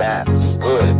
that. Good.